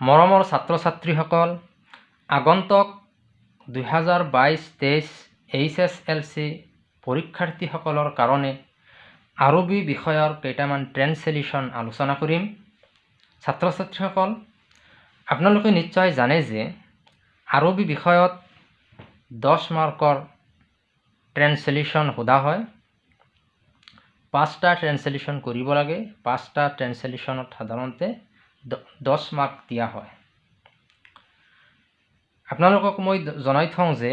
মৰমৰ ছাত্ৰ ছাত্ৰীসকল আগন্তুক দুহেজাৰ বাইছ তেইছ এইচ এছ এল চি পৰীক্ষাৰ্থীসকলৰ কাৰণে আৰবী বিষয়ৰ কেইটামান ট্ৰেন্সলেশ্যন আলোচনা কৰিম। ছাত্ৰ ছাত্ৰীসকল আপোনালোকে নিশ্চয় জানে যে আৰবী বিষয়ত দহ মাৰ্কৰ ট্ৰেন্সলেশ্যন সোধা হয়। পাঁচটা ট্ৰেন্সলেশ্যন কৰিব লাগে। পাঁচটা ট্ৰেন্সলেশ্যনত সাধাৰণতে দহ মাৰ্ক দিয়া হয়। আপোনালোকক মই জনাই থওঁ যে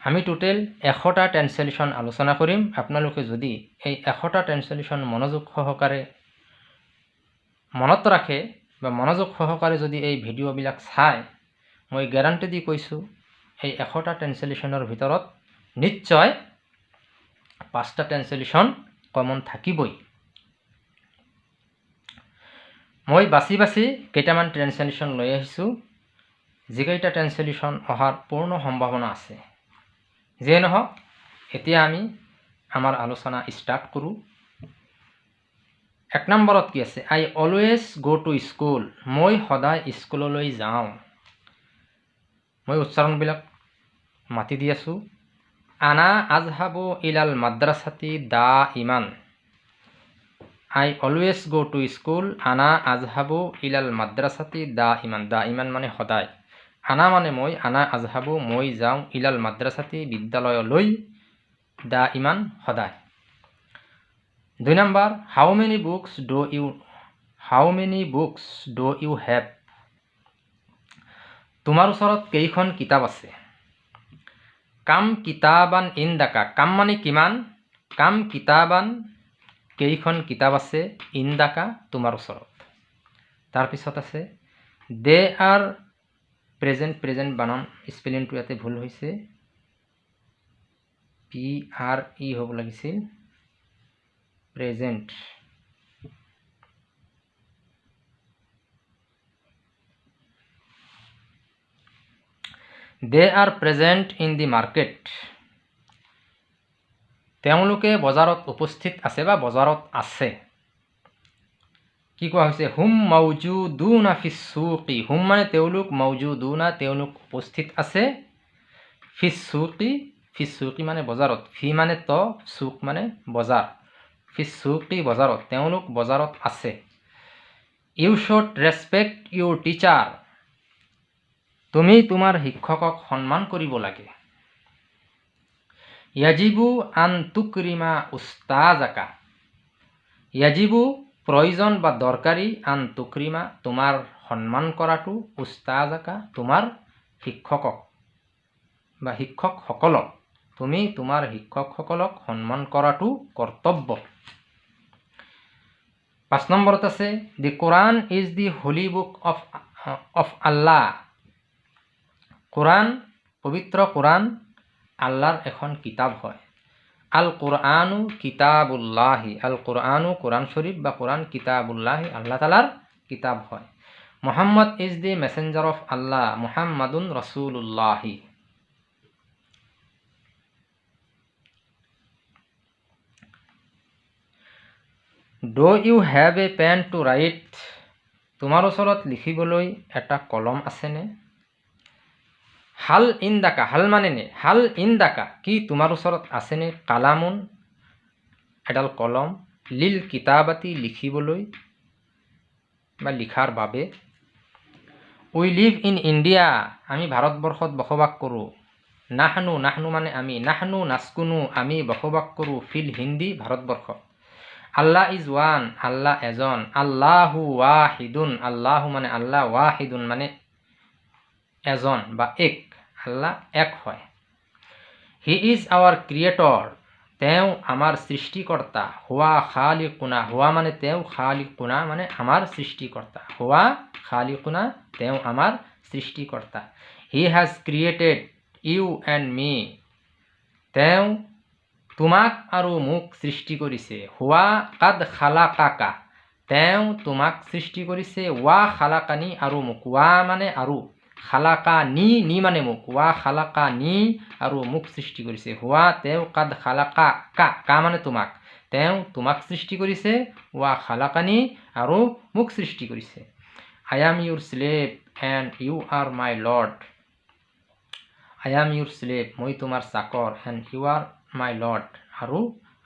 আমি টোটেল এশটা ট্ৰেন্সলেশ্যন আলোচনা কৰিম। আপোনালোকে যদি এই এশটা ট্ৰেন্সলেশ্যন মনোযোগ সহকাৰে মনত ৰাখে বা মনোযোগ সহকাৰে যদি এই ভিডিঅ'বিলাক চায় মই গেৰাণ্টি দি কৈছোঁ এই এশটা ট্ৰেন্সলেশ্যনৰ ভিতৰত নিশ্চয় পাঁচটা ট্ৰেন্সলেশ্যন কমন থাকিবই। মই বাছি বাছি কেইটামান ট্ৰেন্সলেশ্যন লৈ আহিছোঁ। যিকেইটা ট্ৰেন্সলেশ্যন অহাৰ পূৰ্ণ সম্ভাৱনা আছে। যিয়ে নহওক এতিয়া আমি আমাৰ আলোচনা ষ্টাৰ্ট কৰোঁ। এক নম্বৰত কি আছে? I always go' to school মই সদায় স্কুললৈ যাওঁ। মই উচ্চাৰণবিলাক মাতি দি আছোঁ। আনা আজহাবু ইলাল মাদ্ৰাছাতি দা ইমান। I always go' to school আনা আজহাবু ইলাল মাদ্ৰাছাতি দা ইমান দা ইমান মানে সদায় আনা মানে মই আনা আজহাবু মই যাওঁ ইলাল মাদ্ৰাছাতি বিদ্যালয়লৈ দা ইমান সদায় দুই number how many books do' you how many books do' you have তোমাৰ ওচৰত কেইখন কিতাপ আছে কাম কিতাবান ইন ডাকা কাম মানে কিমান কাম কিতাবান কেইখন কিতাপ আছে ইন ডাকা তোমাৰ ওচৰত? তাৰপিছত আছে দে আৰ প্ৰেজেণ্ট প্ৰেজেণ্ট বানান স্পেলিংটো ইয়াতে ভুল হৈছে। পি আৰ ই হ'ব লাগিছিল। Present. They are present in the market তেওঁলোকে বজাৰত উপস্থিত আছে বা বজাৰত আছে। কি কোৱা হৈছে? হুম মৌজু দুনা ফিচুকি হুম মানে তেওঁলোক মৌজু দুনা তেওঁলোক উপস্থিত আছে। ফিচুকি ফিচুকি মানে বজাৰত। ফি মানে ত চুক মানে বজাৰ। ফিচুকি বজাৰত। তেওঁলোক বজাৰত আছে। You should respect your teacher. তুমি তোমাৰ শিক্ষকক সন্মান কৰিব লাগে। ইয়াজিবু আন তুকৰিমা উস্তাজাকা। ইয়াজিবু প্ৰয়োজন বা দৰকাৰী আন তুকৰিমা তোমাৰ সন্মান কৰাটো উস্তাজাকা তোমাৰ শিক্ষকক বা শিক্ষকসকলক। তুমি তোমাৰ শিক্ষকসকলক সন্মান কৰাটো কৰ্তব্য। পাঁচ নম্বৰত আছে the Quran is the holy book of of Allah. কোৰাণ পবিত্ৰ কোৰাণ আল্লাহৰ এখন কিতাপ হয়। আল কোরআনু কিতাবুল্লাহি। আল কোরআনু কোরআন শরীফ বা কোরআন কিতাবুল্লাহি আল্লাহ তালার কিতাব হয়। Muhammad is the messenger of Allah মুহাম্মাদুন রসুল্লাহি do you have a pen to write তোমাৰ ওচৰত লিখিবলৈ এটা কলম আছেনে? হাল ইন ডাকা হাল মানে নে? হাল ইন ডাকা কি তোমাৰ ওচৰত আছেনে কালামুন এডাল কলম লিল কিতাবাতি লিখিবলৈ বা লিখাৰ বাবে। উই লিভ ইন ইণ্ডিয়া আমি ভাৰতবৰ্ষত বসবাস কৰোঁ। নাহনু নাহনু মানে আমি। নাহনু নাচকুনু আমি বসবাস কৰোঁ ফিল হিন্দী ভাৰতবৰ্ষত। আল্লাহ ইজ ওৱান আল্লাহ এজন আল্লাহু ৱাহিদুন। আল্লাহু মানে আল্লাহ ৱাহিদুন মানে এজন বা এক। আল্লাহ এক হয়। হি ইজ আৱাৰ ক্ৰিয়েটৰ তেওঁ আমাৰ সৃষ্টিকৰ্তা। হোৱা খালি কোনা হোৱা মানে তেওঁ খালি কোনা মানে আমাৰ সৃষ্টিকৰ্তা। হোৱা খালি কোনা তেওঁ আমাৰ সৃষ্টিকৰ্তা। He has created you and me তেওঁ তোমাক আৰু মোক সৃষ্টি কৰিছে। হোৱা কাদ খালা কাকা তেওঁ তোমাক সৃষ্টি কৰিছে। ৱা খালাকানি আৰু মোক। ৱা মানে আৰু। খালাকা নি নি মানে মোক। ৱা খালাকা নি আৰু মোক সৃষ্টি কৰিছে। হোৱা তেওঁ কাদ খালাকা কা কা মানে তোমাক। তেওঁ তোমাক সৃষ্টি কৰিছে ৱা খালাকানি আৰু মোক সৃষ্টি কৰিছে। I am your slave and you are my lord I am your slave মই তোমাৰ চাকৰ and you are my lord আৰু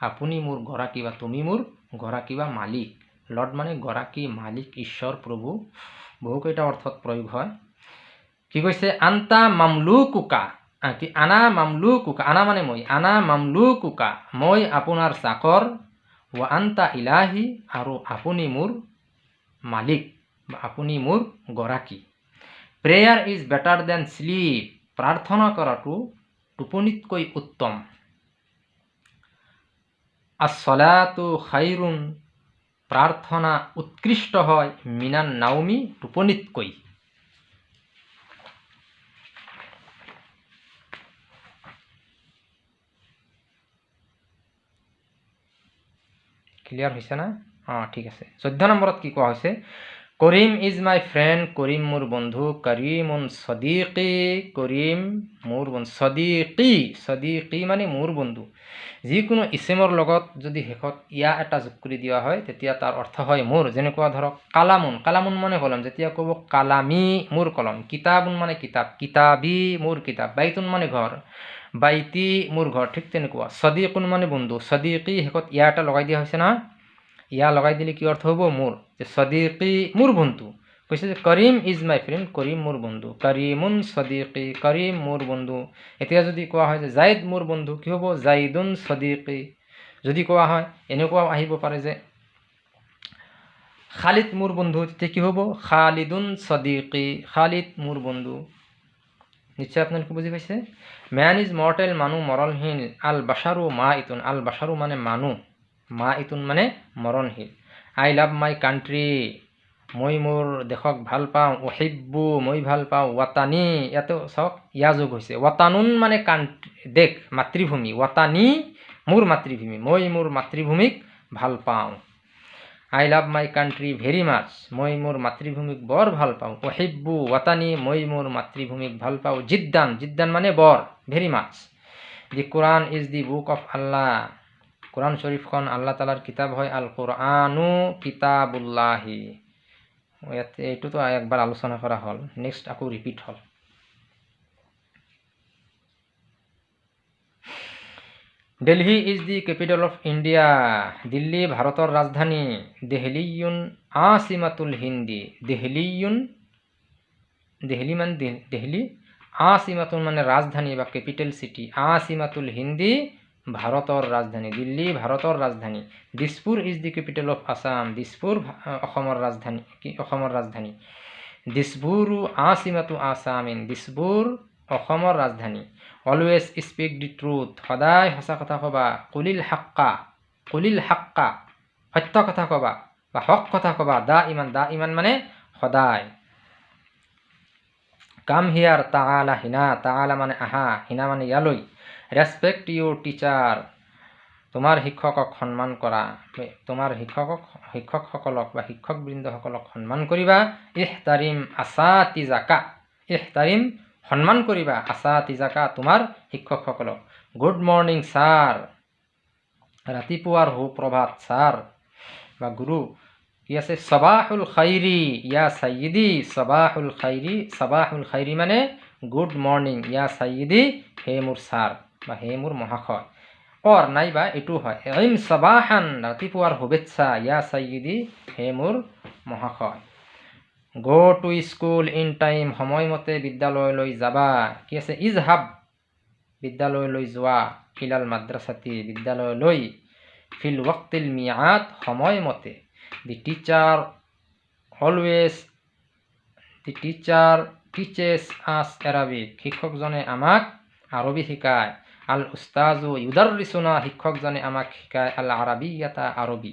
আপুনি মোৰ গৰাকী বা তুমি মোৰ গৰাকী বা মালিক। লৰ্ড মানে গৰাকী মালিক ঈশ্বৰ প্ৰভু। বহুকেইটা অৰ্থত প্ৰয়োগ হয়। কি কৈছে? আন্তা মামলু কুকা কি? আনা মামলু কুকা আনা মানে মই। আনা মামলু কুকা মই আপোনাৰ চাকৰ ৱা আন্তা ইলাহি আৰু আপুনি মোৰ মালিক বা আপুনি মোৰ গৰাকী। Prayer is better than sleep. প্ৰাৰ্থনা কৰাটো টোপনিতকৈ উত্তম। আচলাটো খাইৰুণ প্ৰাৰ্থনা উৎকৃষ্ট হয় মিনান নাওমি টোপনিতকৈ। ক্লিয়াৰ হৈছে না? অঁ ঠিক আছে। চৈধ্য নম্বৰত কি কোৱা হৈছে? কৰিম ইজ মাই ফ্ৰেণ্ড কৰিম মোৰ বন্ধু কৰিমুন ছদিকি কৰিম মোৰ বন্ধু ছদিকি ছদিকি মানে মোৰ বন্ধু। যিকোনো ইছেমৰ লগত যদি শেষত ইয়া এটা যোগ কৰি দিয়া হয় তেতিয়া তাৰ অৰ্থ হয় মোৰ। যেনেকুৱা ধৰক কালামুন। কালামুন মানে কলম। যেতিয়া ক'ব কালামী মোৰ কলম। কিতাবুন মানে কিতাপ কিতাবী মোৰ কিতাপ বাইতুন মানে ঘৰ। বাইতি মোৰ ঘৰ ঠিক তেনেকুৱা। ছদিকুন মানে বন্ধু ছদিকি শেষত ইয়া এটা লগাই দিয়া হৈছে নহয় ইয়া লগাই দিলে কি অৰ্থ হ'ব? মোৰ। যে ছদিকি মোৰ বন্ধু। কৈছে যে কৰিম ইজ মাই ফ্ৰেণ্ড কৰিম মোৰ বন্ধু। কৰিমুন ছদিকি কৰিম মোৰ বন্ধু। এতিয়া যদি কোৱা হয় যে জাইদ মোৰ বন্ধু কি হ'ব? জাইদুন ছদিকি। যদি কোৱা হয় এনেকুৱাও আহিব পাৰে যে খালিদ মোৰ বন্ধু তেতিয়া কি হ'ব? খালিদুন ছদিকি খালিদ মোৰ বন্ধু। নিশ্চয় আপোনালোকে বুজি পাইছে? মেন ইজ মৰ্টেল মানুহ মৰণশীল। আল বাছাৰু মা ইতুন আল বাছাৰু মানে মানুহ। মা ইতুন মানে মৰণশীল। আই লাভ মাই কাণ্ট্ৰি মই মোৰ দেশক ভাল পাওঁ। অহিব্বু মই ভাল পাওঁ। ৱাটানী ইয়াতে চাওক ইয়া যোগ হৈছে। ৱাটানুন মানে কাণ্ট্ৰি দেশ মাতৃভূমি। ৱাটানী মোৰ মাতৃভূমি। মই মোৰ মাতৃভূমিক ভাল পাওঁ। I love my country very মাছ মই মোৰ মাতৃভূমিক বৰ ভালো পাওঁ। অহিব্বু ৱাটানী মই মোৰ মাতৃভূমিক ভালো পাওঁ। জিদ্দান জিদ্দান মানে বৰ, very much the Quran is the book of Allah. কোরআন শরীফখন আল্লাহ তালাৰ কিতাপ হয় আল কোরআনু কিতাবুল্লাহি। ইয়াতে এইটোতো একবাৰ আলোচনা কৰা হ'ল, নেক্সট আকৌ ৰিপিট হ'ল। Delhi is the capital of India Delhi ভাৰতৰ ৰাজধানী দেহলিউন আছিমাতুল হিন্দী দেহলিউন দেহলি মানে দেহলি আছিমাতুল মানে ৰাজধানী বা কেপিটেল চিটি আছিমাতুল হিন্দী ভাৰতৰ ৰাজধানী দিল্লী ভাৰতৰ ৰাজধানী Dispur is the capital of Assam Dispur অসমৰ ৰাজধানী কি অসমৰ ৰাজধানী দিছপুৰো আছিমাটো আছামিন দিছপুৰ অসমৰ ৰাজধানী। অলৱেজ স্পীক দি ট্ৰুথ সদায় সঁচা কথা ক'বা। কলিল হাক্কা। কলিল হাক্কা। সত্য কথা ক'বা। বা হক কথা ক'বা। দা ইমান দা ইমান মানে সদায়। কাম হিয়াৰ তালা হিনা। তালা মানে আহা। হিনা মানে ইয়ালৈ। ৰেচপেক্ট ইউৰ টিচাৰ তোমাৰ শিক্ষকক সন্মান কৰা। তোমাৰ শিক্ষকক শিক্ষকসকলক বা শিক্ষকবৃন্দসকলক সন্মান কৰিবা। ইহ তাৰিম আচা তিজাকা ইহ তাৰিম সন্মান কৰিবা আচা তিজাকা তোমাৰ শিক্ষকসকলক। গুড মৰ্ণিং ছাৰ ৰাতিপুৱাৰ সুপ্ৰভাত ছাৰ বা গুৰু কি আছে? চবাহুল খাইৰি ইয়া চাইদি চবাহুল খাইৰি চবাহুল খাইৰি মানে গুড মৰ্ণিং ইয়া চাইদি হে মোৰ ছাৰ বা হে মোৰ মহাশয়। অৰ নাইবা এইটো হয় ইম চাবাহান ৰাতিপুৱাৰ শুভেচ্ছা ইয়া চাইদি হে মোৰ মহাশয়। গ' টু স্কুল ইন টাইম সময়মতে বিদ্যালয়লৈ যাবা। কি আছে? ইজ হাব বিদ্যালয়লৈ যোৱা ফিলাল মাদ্ৰাছাতি বিদ্যালয়লৈ। ফিল ৱক্তিল মিয়াত সময়মতে। The teacher always the teacher teaches us Arabic শিক্ষকজনে আমাক আৰবী শিকায়। আল উস্তাজু ইউদাৰিচুনা শিক্ষকজনে আমাক শিকায় আল আৰবী এটা আৰবী।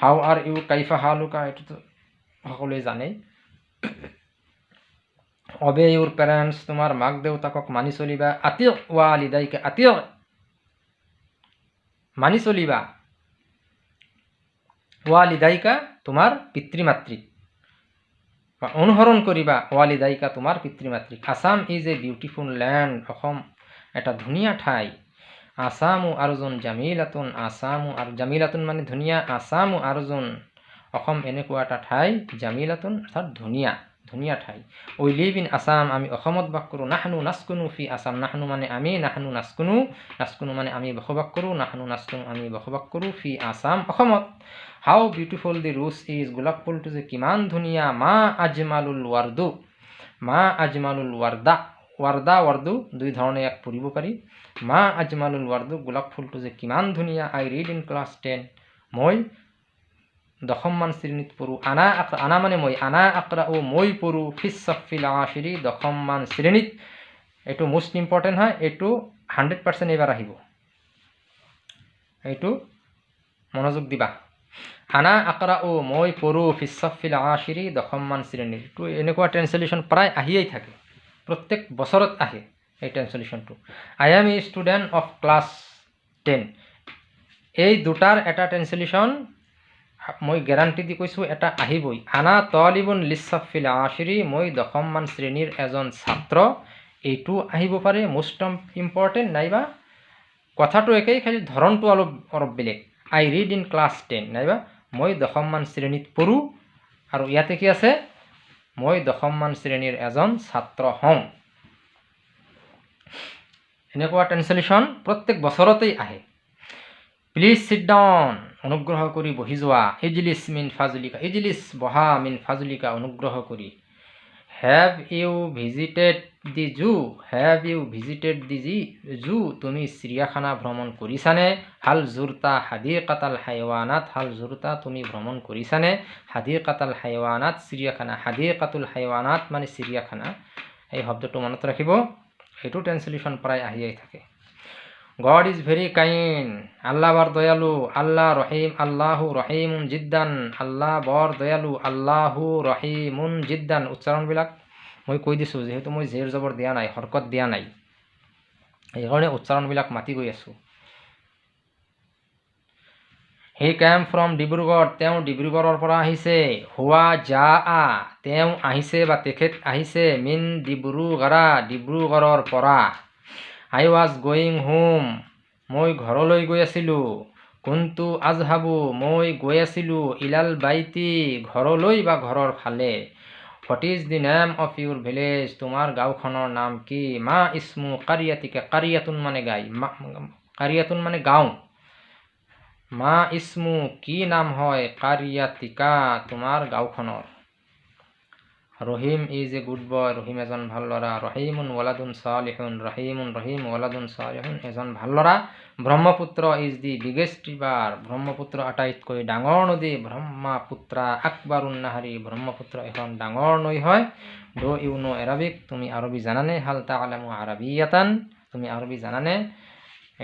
হাউ আৰ ইউ কাইফা হালুকা এইটোতো সকলোৱে জানে অবে ইউৰ পেৰেণ্টছ তোমাৰ মাক দেউতাকক মানি চলিবা আতিয়ক ৱা লিদাইকে আতিয়ক মানি চলিবা। ৱা লিদাইকা তোমাৰ পিতৃ মাতৃক অনুসৰণ কৰিবা ৱালিদাইকা তোমাৰ পিতৃ মাতৃক Assam is a beautiful land Assam এটা ধুনীয়া ঠাই। আছামু আৰ্জুন জামিলাতুন আছামু আৰু জামিলাতুন মানে ধুনীয়া আছামু আৰ্জুন অসম এনেকুৱা এটা ঠাই জামিলাতুন অৰ্থাৎ ধুনীয়া ধুনীয়া ঠাই। উই লিভ ইন আছাম আমি অসমত বাস কৰোঁ। নাহনু নাচকুনো ফি আছাম। নাহনু মানে আমি নাহনু নাচকুনো। নাচকুনো মানে আমি বসবাস কৰোঁ। নাহনু নাচকুনো আমি বসবাস কৰোঁ ফি আছাম অসমত। How beautiful the rose is গোলাপ ফুলটো যে কিমান ধুনীয়া মা আজমালুল ৱাৰ্দু। মা আজমালুল ৱাৰ্দা। ৱাৰ্দা ৱাৰ্দু দুই ধৰণে ইয়াক পঢ়িব পাৰি। মা আজমালুল ৱাৰ্দু গোলাপ ফুলটো যে কিমান ধুনীয়া I read in class ten মই দশমমান শ্ৰেণীত পঢ়োঁ। আনা আক্ৰা আনা মানে মই আনা আক্ৰা ও মই পঢ়োঁ। ফিছ চফিল আশিৰি দশমমান শ্ৰেণীত। এইটো মষ্ট ইম্পৰ্টেণ্ট হয় এইটো হাণ্ড্ৰেড পাৰ্চেণ্ট এইবাৰ আহিব। এইটো মনোযোগ দিবা। আনা আক্ৰা ও মই পঢ়োঁ ফিছ চফিল আশিৰি দশমমান শ্ৰেণীৰ এইটো এনেকুৱা ট্ৰেঞ্চলেশ্যন প্ৰায় আহিয়েই থাকে। প্ৰত্যেক বছৰত আহে এই ট্ৰেঞ্চলেশ্যনটো I am a student of class ten এই দুটাৰ এটা ট্ৰেঞ্চলেশ্যন মই গেৰাণ্টি দি কৈছোঁ এটা আহিবই। আনা তলিবুন লিচাফিল আশিৰি মই দশমমান শ্ৰেণীৰ এজন ছাত্ৰ। এইটো আহিব পাৰে মষ্ট ইম্পৰ্টেণ্ট নাইবা কথাটো একেই খালি ধৰণটো অলপ অলপ বেলেগ। I read in class ten নাইবা মই দশমমান শ্ৰেণীত পঢ়োঁ। আৰু ইয়াতে কি আছে? মই দশমমান শ্ৰেণীৰ এজন ছাত্ৰ হওঁ। এনেকুৱা ট্ৰেঞ্চলেশ্যন প্ৰত্যেক বছৰতেই আহে। প্লিজ চিট ডাউন অনুগ্ৰহ কৰি বহি যোৱা। ইজলিছ মিন ফাজুলিকা ইজলিছ বহা মিন ফাজুলিকা অনুগ্ৰহ কৰি। Have you visited the zoo have you visited the G zoo তুমি চিৰিয়াখানা ভ্ৰমণ কৰিছানে? হাল জোৰতা হাদিৰ কাটাল হাইৱানাত হাল জোৰতা তুমি ভ্ৰমণ কৰিছানে? হাদিৰ কাটাল হাইৱানাত চিৰিয়াখানা। হাদিৰ কাতুল হাইৱানাত মানে চিৰিয়াখানা। এই শব্দটো মনত ৰাখিব। সেইটো ট্ৰেঞ্চলেশ্যন প্ৰায় আহিয়েই থাকে। গড ইজ ভেৰি কাইণ্ড আল্লাহ বৰ দয়ালু আল্লাহ ৰহিম আল্লাহু ৰহিমুন জিদ্দান আল্লাহ বৰ দয়ালু আল্লাহু ৰহিমুন জিদ্দান উচ্চাৰণবিলাক মই কৈ দিছোঁ যিহেতু মই জেৰ জবৰ দিয়া নাই হৰকত দিয়া নাই সেইকাৰণে উচ্চাৰণবিলাক মাতি গৈ আছোঁ হি কেম ফ্ৰম ডিব্ৰুগড় তেওঁ ডিব্ৰুগড়ৰ পৰা আহিছে হোৱা জা আ তেওঁ আহিছে বা তেখেত আহিছে মিন ডিব্ৰুগড়া ডিব্ৰুগড়ৰ পৰা আই ৱাজ গয়িং হোম মই ঘৰলৈ গৈ আছিলোঁ। কোনটো আজহাবু মই গৈ আছিলোঁ ইলাল বাইটি ঘৰলৈ বা ঘৰৰ ফালে। What is the name of your village তোমাৰ গাঁওখনৰ নাম কি? মা ইছমু কাৰিয়াতিকে কাৰিয়াতুন মানে গাই। মা কাৰিয়াতুন মানে গাঁও। মা ইছমু কি নাম হয়? কাৰিয়াতিকা তোমাৰ গাঁওখনৰ। Rahim is a good boy Rahim এজন ভাল ল'ৰা ৰহিমুন ৱালাদুন চালিহুন ৰহিমুন ৰহিম ৱালাদুন এজন ভাল ল'ৰা। Brahmaputra is the biggest river Brahmaputra আটাইতকৈ ডাঙৰ নদী ব্ৰহ্মপুত্ৰা আকবৰ উন্নাহাৰী ব্ৰহ্মপুত্ৰ এখন ডাঙৰ নৈ হয়। ড ইউ নো এৰাবিক তুমি আৰবী জানানে? হাল তালামু আৰবিয়াতান তুমি আৰবী জানানে?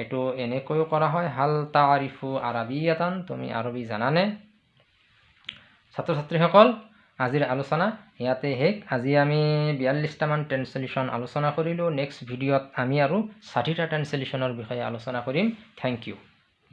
এইটো এনেকৈও কৰা হয় হাল তাৰিফু আৰবিয়াতান তুমি আৰবী জানানে? ছাত্ৰ ছাত্ৰীসকল আজিৰ আলোচনা। ইয়াতে শেষ। আজি আমি বিয়াল্লিছটামান ট্ৰেঞ্চলেশ্যন আলোচনা কৰিলোঁ। নেক্সট ভিডিঅ'ত আমি আৰু ষাঠিটা ট্ৰেঞ্চলেশ্যনৰ বিষয়ে আলোচনা কৰিম। Thank U